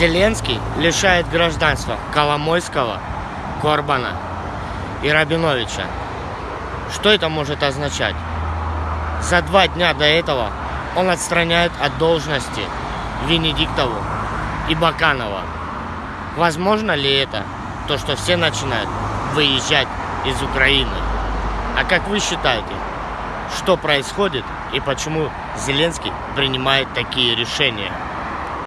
Зеленский лишает гражданства Коломойского, Корбана и Рабиновича. Что это может означать? За два дня до этого он отстраняет от должности Венедиктову и Баканова. Возможно ли это? То, что все начинают выезжать из Украины. А как вы считаете, что происходит и почему Зеленский принимает такие решения?